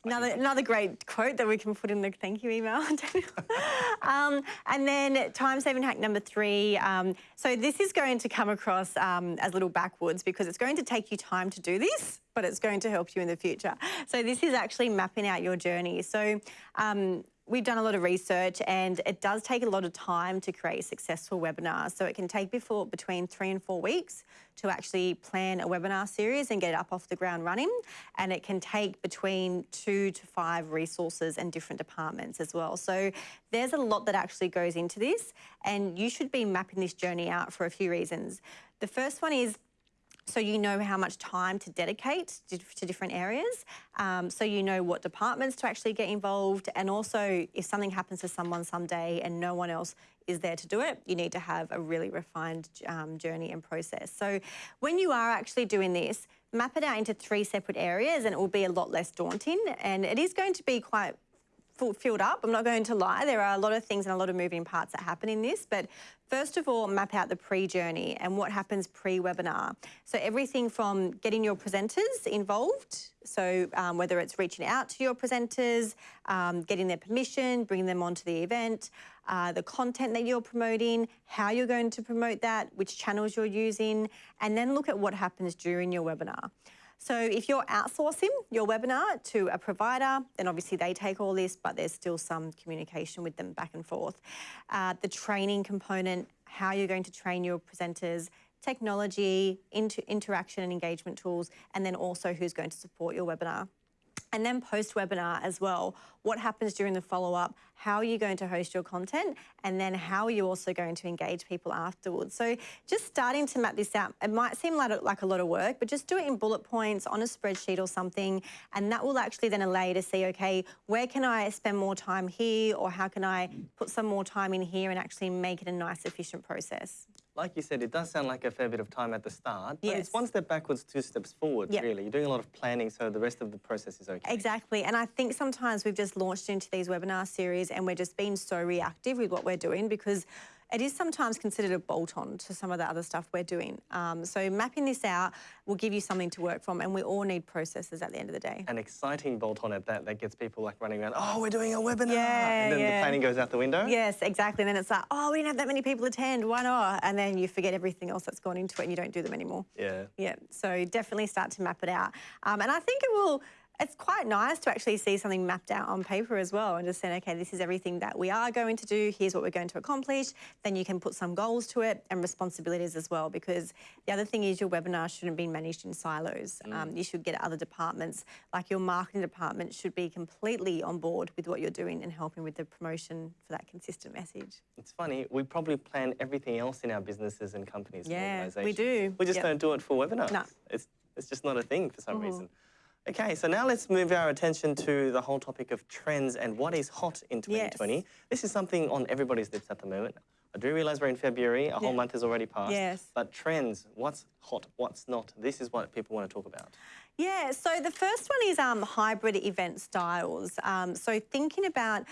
Speaker 2: Another, another great quote that we can put in the thank you email. Daniel. um, and then time saving hack number three. Um, so this is going to come across um, as a little backwards because it's going to take you time to do this, but it's going to help you in the future. So this is actually mapping out your journey. So um, we've done a lot of research and it does take a lot of time to create a successful webinars. So it can take before between three and four weeks to actually plan a webinar series and get it up off the ground running. And it can take between two to five resources and different departments as well. So there's a lot that actually goes into this and you should be mapping this journey out for a few reasons. The first one is so you know how much time to dedicate to, different areas. Um, so you know what departments to actually get involved, and also if something happens to someone someday and no one else is there to do it, you need to have a really refined um, journey and process. So when you are actually doing this, map it out into three separate areas, and it will be a lot less daunting. And it is going to be quite filled up. I'm not going to lie. There are a lot of things and a lot of moving parts that happen in this. But first of all, map out the pre-journey and what happens pre-webinar. So everything from getting your presenters involved. So um, whether it's reaching out to your presenters, um, getting their permission, bringing them onto the event, uh, the content that you're promoting, how you're going to promote that, which channels you're using, and then look at what happens during your webinar. So if you're outsourcing your webinar to a provider, then obviously they take all this, but there's still some communication with them back and forth. Uh, the training component, how you're going to train your presenters, technology, inter- interaction and engagement tools, and then also who's going to support your webinar. And then post webinar as well. What happens during the follow up? How are you going to host your content? And then how are you also going to engage people afterwards? So just starting to map this out, it might seem like, like a lot of work, but just do it in bullet points on a spreadsheet or something. And that will actually then allow you to see, okay, where can I spend more time here? Or how can I put some more time in here and actually make it a nice, efficient process?
Speaker 1: Like you said, it does sound like a fair bit of time at the start, but it's one step backwards, two steps forward,
Speaker 2: Yep.
Speaker 1: really. You're doing a lot of planning, so the rest of the process is okay.
Speaker 2: Exactly. And I think sometimes we've just launched into these webinar series and we're just being so reactive with what we're doing because it is sometimes considered a bolt on to some of the other stuff we're doing. Um, so mapping this out will give you something to work from and we all need processes at the end of the day.
Speaker 1: An exciting bolt on at that that gets people like running around, oh, we're doing a webinar.
Speaker 2: Yeah,
Speaker 1: and then the planning goes out the window.
Speaker 2: Yes, exactly. And then it's like, oh, we didn't have that many people attend. Why not? And then you forget everything else that's gone into it and you don't do them anymore.
Speaker 1: Yeah.
Speaker 2: Yeah, so definitely start to map it out. Um, and I think it will, it's quite nice to actually see something mapped out on paper as well and just saying, okay, this is everything that we are going to do, here's what we're going to accomplish. Then you can put some goals to it and responsibilities as well, because the other thing is your webinar shouldn't be managed in silos. Um, you should get other departments, like your marketing department should be completely on board with what you're doing and helping with the promotion for that consistent message.
Speaker 1: It's funny, we probably plan everything else in our businesses and companies and
Speaker 2: Yeah, we do.
Speaker 1: We just
Speaker 2: Yep.
Speaker 1: don't do it for webinars.
Speaker 2: No.
Speaker 1: It's, it's just not a thing for some reason. Okay, so now let's move our attention to the whole topic of trends and what is hot in 2020. This is something on everybody's lips at the moment. I do realise we're in February, a whole
Speaker 2: Yeah.
Speaker 1: month has already passed.
Speaker 2: Yes.
Speaker 1: But trends, what's hot, what's not, this is what people want to talk about.
Speaker 2: Yeah, so the first one is um, hybrid event styles. Um, so thinking about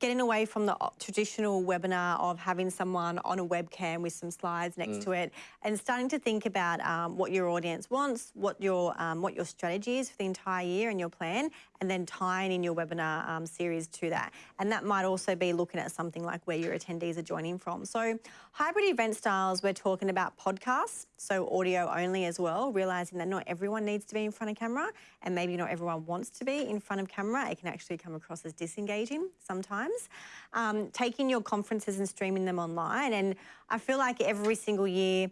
Speaker 2: getting away from the traditional webinar of having someone on a webcam with some slides next to it, and starting to think about um, what your audience wants, what your um, what your strategy is for the entire year and your plan, and then tying in your webinar um, series to that. And that might also be looking at something like where your attendees are joining from. So hybrid event styles, we're talking about podcasts, so audio only as well, realizing that not everyone needs to be in front of camera and maybe not everyone wants to be in front of camera. It can actually come across as disengaging sometimes. Um, taking your conferences and streaming them online. And I feel like every single year,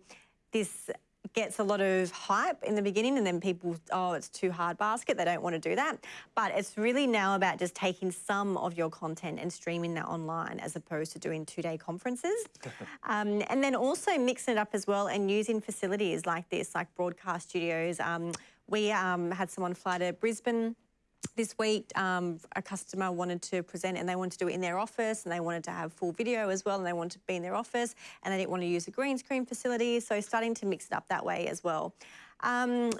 Speaker 2: this gets a lot of hype in the beginning and then people oh it's too hard basket they don't want to do that. But it's really now about just taking some of your content and streaming that online as opposed to doing two day conferences. Um, and then also mixing it up as well and using facilities like this like broadcast studios. Um, we um, had someone fly to brisbane this week um, a customer wanted to present and they wanted to do it in their office and they wanted to have full video as well and they wanted to be in their office and they didn't want to use a green screen facility. So starting to mix it up that way as well. Um,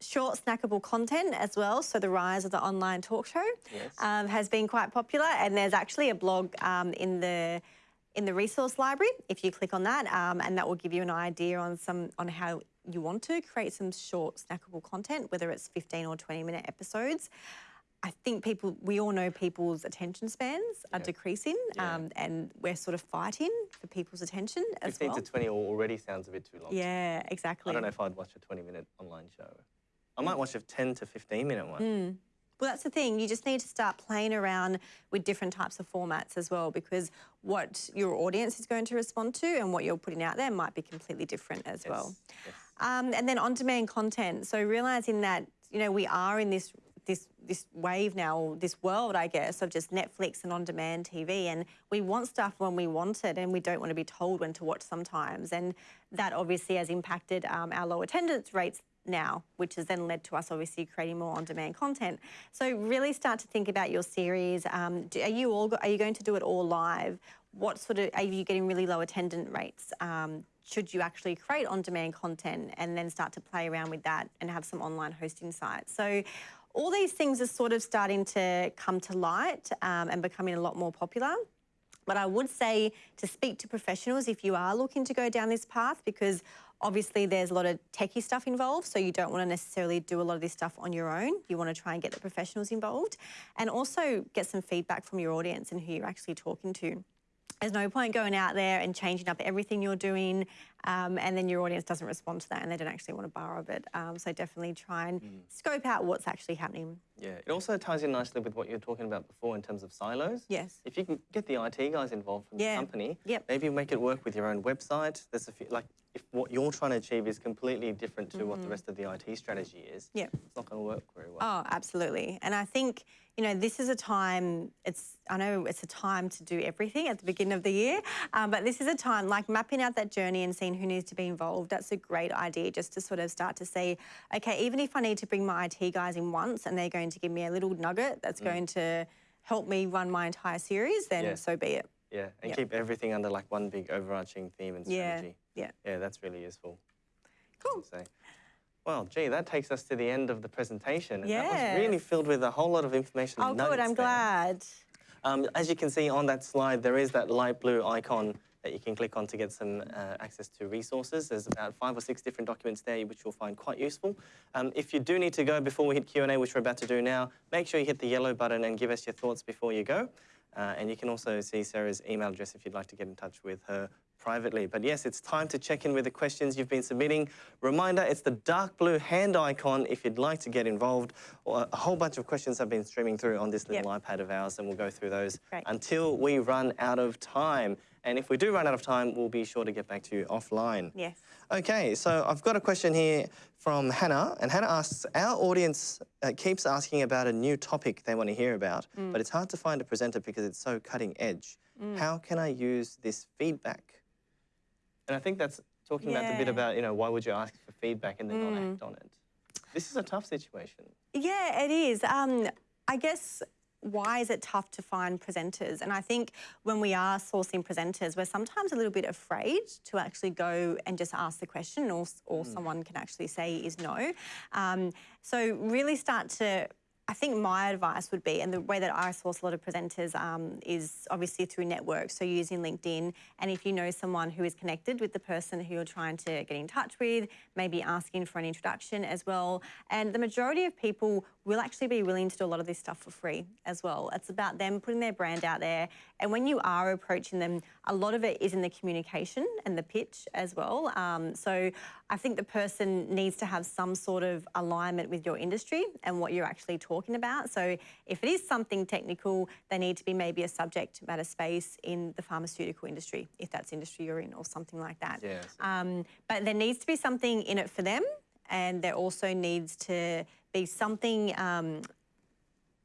Speaker 2: short snackable content as well. So the rise of the online talk show
Speaker 1: Yes.
Speaker 2: um, has been quite popular and there's actually a blog um, in the in the resource library if you click on that um, and that will give you an idea on some on how you want to create some short snackable content whether it's 15 or 20 minute episodes I think people, we all know people's attention spans are
Speaker 1: Yeah.
Speaker 2: decreasing,
Speaker 1: Yeah.
Speaker 2: um, and we're sort of fighting for people's attention as
Speaker 1: 15
Speaker 2: well.
Speaker 1: to 20 already sounds a bit too long.
Speaker 2: Yeah, exactly.
Speaker 1: I don't know if I'd watch a 20 minute online show. I might watch a 10 to 15 minute one.
Speaker 2: Mm. Well, that's the thing. You just need to start playing around with different types of formats as well, because what your audience is going to respond to and what you're putting out there might be completely different as well.
Speaker 1: yes.
Speaker 2: Um, and then on-demand content. So realizing that you know we are in this this this wave now, this world, I guess, of just Netflix and on-demand TV, and we want stuff when we want it, and we don't want to be told when to watch sometimes, and that obviously has impacted um, our low attendance rates now, which has then led to us obviously creating more on-demand content. So really start to think about your series. Um, do, are you all are you going to do it all live? What sort of are you getting really low attendance rates? Um, should you actually create on-demand content and then start to play around with that and have some online hosting sites? So all these things are sort of starting to come to light um, and becoming a lot more popular. But I would say to speak to professionals if you are looking to go down this path because obviously there's a lot of techie stuff involved. So you don't want to necessarily do a lot of this stuff on your own. You want to try and get the professionals involved and also get some feedback from your audience and who you're actually talking to. There's no point going out there and changing up everything you're doing, um, and then your audience doesn't respond to that and they don't actually want to borrow of it. Um, so definitely try and scope out what's actually happening.
Speaker 1: Yeah, it also ties in nicely with what you were talking about before in terms of silos.
Speaker 2: Yes.
Speaker 1: If you can get the IT guys involved from
Speaker 2: Yeah.
Speaker 1: the company,
Speaker 2: Yep.
Speaker 1: maybe make it work with your own website. There's a few, like if what you're trying to achieve is completely different to what the rest of the IT strategy is,
Speaker 2: Yep.
Speaker 1: it's not going to work very well.
Speaker 2: Oh, absolutely. And I think, you know, this is a time, it's, I know it's a time to do everything at the beginning of the year, um, but this is a time like mapping out that journey and seeing who needs to be involved. That's a great idea just to sort of start to say, okay, even if I need to bring my IT guys in once and they're going to give me a little nugget that's going to help me run my entire series, then
Speaker 1: Yeah.
Speaker 2: so be it.
Speaker 1: Yeah, and
Speaker 2: Yep.
Speaker 1: keep everything under like one big overarching theme and strategy.
Speaker 2: Yeah.
Speaker 1: Yeah, Yeah, that's really useful.
Speaker 2: Cool.
Speaker 1: I'd. Well, gee, that takes us to the end of the presentation. and That was really filled with a whole lot of information.
Speaker 2: Oh, good. I'm
Speaker 1: there.
Speaker 2: glad.
Speaker 1: Um, as you can see on that slide, there is that light blue icon that you can click on to get some uh, access to resources. There's about five or six different documents there, which you'll find quite useful. Um, if you do need to go before we hit Q&A, which we're about to do now, make sure you hit the yellow button and give us your thoughts before you go. Uh, and you can also see Sarah's email address if you'd like to get in touch with her privately. But yes, it's time to check in with the questions you've been submitting. Reminder, it's the dark blue hand icon if you'd like to get involved. Or A whole bunch of questions have been streaming through on this little
Speaker 2: Yep.
Speaker 1: iPad of ours, and we'll go through those
Speaker 2: Great.
Speaker 1: until we run out of time. And if we do run out of time, we'll be sure to get back to you offline.
Speaker 2: Yes.
Speaker 1: Okay, so I've got a question here from Hannah, and Hannah asks, our audience uh, keeps asking about a new topic they want to hear about, but it's hard to find a presenter because it's so cutting edge. How can I use this feedback? And I think that's talking about the bit about, you know, why would you ask for feedback and then not act on it? This is a tough situation.
Speaker 2: Yeah, it is. Um, I guess why is it tough to find presenters? And I think when we are sourcing presenters, we're sometimes a little bit afraid to actually go and just ask the question, or, or someone can actually say is no. Um, so really start to. I think my advice would be, and the way that I source a lot of presenters um, is obviously through networks, so using LinkedIn. And if you know someone who is connected with the person who you're trying to get in touch with, maybe asking for an introduction as well. And the majority of people will actually be willing to do a lot of this stuff for free as well. It's about them putting their brand out there. And when you are approaching them, a lot of it is in the communication and the pitch as well. Um, so I think the person needs to have some sort of alignment with your industry and what you're actually talking about. So if it is something technical, they need to be maybe a subject matter space in the pharmaceutical industry, if that's industry you're in or something like that.
Speaker 1: Yes.
Speaker 2: Um, but there needs to be something in it for them, and there also needs to be something. Um,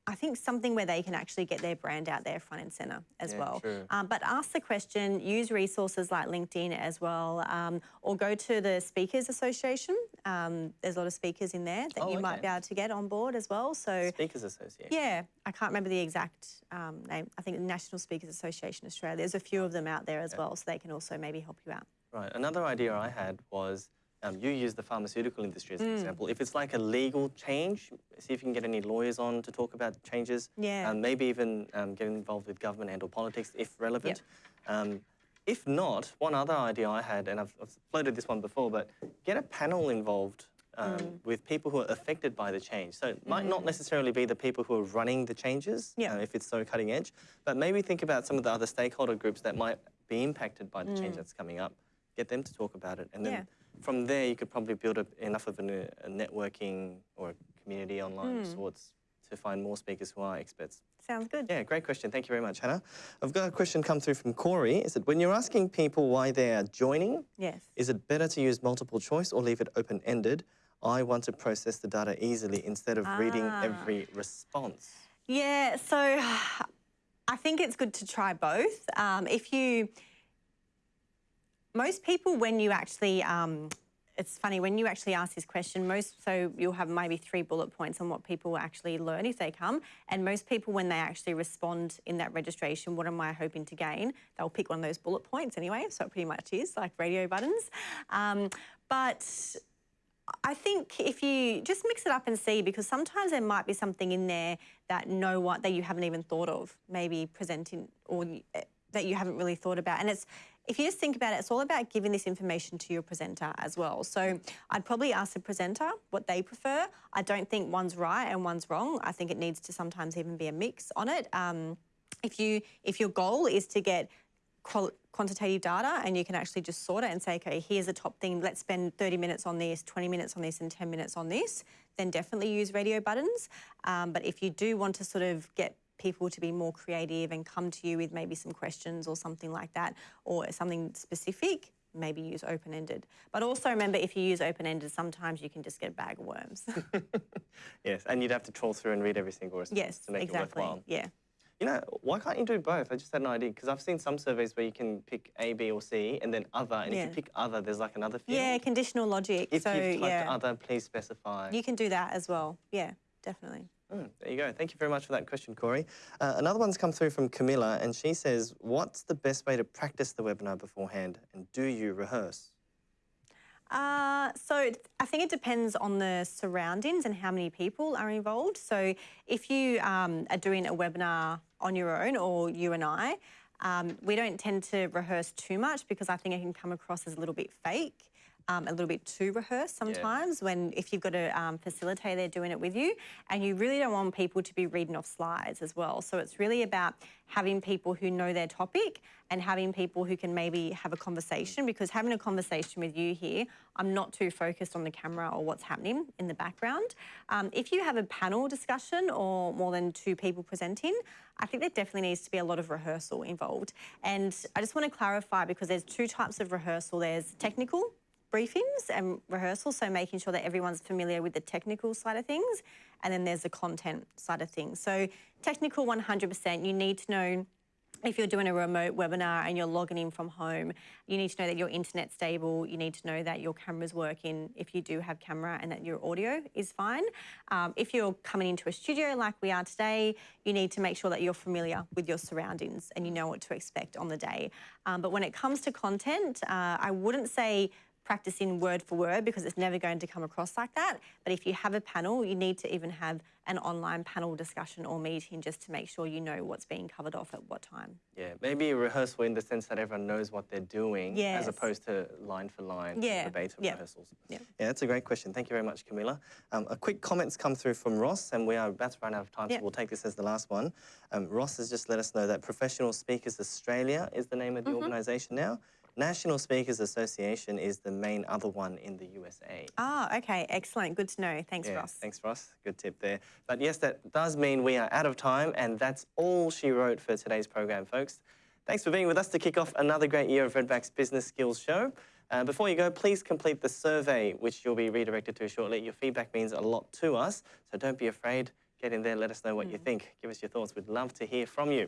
Speaker 2: I think something where they can actually get their brand out there front and center as
Speaker 1: Yeah,
Speaker 2: well. Um, but ask the question, use resources like LinkedIn as well, um, or go to the Speakers Association Um, there's a lot of speakers in there that
Speaker 1: Oh,
Speaker 2: you might be able to get on board as well. So
Speaker 1: Speakers Association.
Speaker 2: yeah, I can't remember the exact um, name. I think the National Speakers Association Australia. There's a few of them out there as well, so they can also maybe help you out.
Speaker 1: Right. Another idea I had was um, you use the pharmaceutical industry
Speaker 2: Mm.
Speaker 1: as an example. If it's like a legal change, see if you can get any lawyers on to talk about changes.
Speaker 2: Yeah.
Speaker 1: Um, maybe even um, get involved with government and or politics if relevant. Um, if not, one other idea I had, and I've, I've floated this one before, but get a panel involved um,
Speaker 2: Mm.
Speaker 1: with people who are affected by the change. So it might not necessarily be the people who are running the changes.
Speaker 2: Yeah.
Speaker 1: uh, if it's so cutting edge, but maybe think about some of the other stakeholder groups that might be impacted by the change that's coming up. Get them to talk about it, and then
Speaker 2: Mm. Yeah.
Speaker 1: From there you could probably build up enough of uh, a networking or a community online
Speaker 2: Mm.
Speaker 1: of sorts to find more speakers who are experts.
Speaker 2: Sounds good.
Speaker 1: Yeah, great question. Thank you very much, Hannah. I've got a question come through from Corey. Is it when you're asking people why they are joining,
Speaker 2: Yes.
Speaker 1: is it better to use multiple choice or leave it open ended? I want to process the data easily instead of reading
Speaker 2: Ah.
Speaker 1: every response.
Speaker 2: Yeah, so I think it's good to try both. Um, if you, most people, when you actually, um, it's funny, when you actually ask this question, most, so you'll have maybe three bullet points on what people actually learn if they come. And most people, when they actually respond in that registration, what am I hoping to gain? They'll pick one of those bullet points anyway. So it pretty much is like radio buttons. Um, but I think if you just mix it up and see, because sometimes there might be something in there that no one that you haven't even thought of, maybe presenting or eh, that you haven't really thought about. And it's if you just think about it, it's all about giving this information to your presenter as well. So I'd probably ask the presenter what they prefer. I don't think one's right and one's wrong. I think it needs to sometimes even be a mix on it. Um, if you if your goal is to get quantitative data and you can actually just sort it and say, okay, here's the top thing, let's spend 30 minutes on this, 20 minutes on this, and 10 minutes on this, then definitely use radio buttons. Um, but if you do want to sort of get people to be more creative and come to you with maybe some questions or something like that, or something specific, maybe use open ended. But also remember, if you use open ended, sometimes you can just get a bag of worms.
Speaker 1: Yes, and you'd have to trawl through and read every single response
Speaker 2: yes,
Speaker 1: to make
Speaker 2: exactly.
Speaker 1: it worthwhile.
Speaker 2: Yeah.
Speaker 1: You know, why can't you do both? I just had an idea because I've seen some surveys where you can pick A, B, or C, and then other. And if you pick other, there's like another field.
Speaker 2: Yeah, conditional logic.
Speaker 1: If
Speaker 2: so,
Speaker 1: you've typed
Speaker 2: yeah.
Speaker 1: other, please specify.
Speaker 2: You can do that as well. Yeah, definitely.
Speaker 1: Mm, there you go. Thank you very much for that question, Corey. Uh, another one's come through from Camilla, and she says, "What's the best way to practice the webinar beforehand, and do you rehearse?"
Speaker 2: Uh, so I think it depends on the surroundings and how many people are involved. So if you um, are doing a webinar on your own or you and I, um, we don't tend to rehearse too much because I think it can come across as a little bit fake. Um, a little bit too rehearsed sometimes when if you've got a um, facilitator doing it with you and you really don't want people to be reading off slides as well so it's really about having people who know their topic and having people who can maybe have a conversation because having a conversation with you here i'm not too focused on the camera or what's happening in the background um, if you have a panel discussion or more than two people presenting I think there definitely needs to be a lot of rehearsal involved. And I just want to clarify because there's two types of rehearsal. There's technical briefings and rehearsals, so making sure that everyone's familiar with the technical side of things, and then there's the content side of things. So technical 100%, you need to know if you're doing a remote webinar and you're logging in from home, you need to know that your internet's stable. You need to know that your camera's working if you do have camera and that your audio is fine. Um, if you're coming into a studio like we are today, you need to make sure that you're familiar with your surroundings and you know what to expect on the day. Um, but when it comes to content, uh, I wouldn't say practicing word for word because it's never going to come across like that. But if you have a panel, you need to even have an online panel discussion or meeting just to make sure you know what's being covered off at what time.
Speaker 1: Yeah, maybe a rehearsal in the sense that everyone knows what they're doing,
Speaker 2: Yes.
Speaker 1: as opposed to line for line
Speaker 2: Yeah, yeah,
Speaker 1: rehearsals.
Speaker 2: yeah.
Speaker 1: yeah, that's a great question. Thank you very much, Camilla. Um, a quick comment's come through from Ross, and we are about to run out of time,
Speaker 2: Yeah.
Speaker 1: so we'll take this as the last one. Um, Ross has just let us know that Professional Speakers Australia is the name of the
Speaker 2: Mm-hmm.
Speaker 1: organisation now. National Speakers Association is the main other one in the USA.
Speaker 2: Ah, okay, excellent. Good to know. Thanks,
Speaker 1: Yeah,
Speaker 2: Ross.
Speaker 1: Thanks, Ross. Good tip there. But yes, that does mean we are out of time, and that's all she wrote for today's program, folks. Thanks for being with us to kick off another great year of Redback's Business Skills Show. Uh, before you go, please complete the survey, which you'll be redirected to shortly. Your feedback means a lot to us, so don't be afraid. Get in there, let us know what you think. Give us your thoughts. We'd love to hear from you.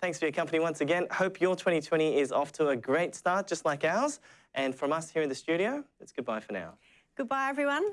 Speaker 1: Thanks for your company once again. Hope your 2020 is off to a great start, just like ours. And from us here in the studio, it's goodbye for now.
Speaker 2: Goodbye, everyone.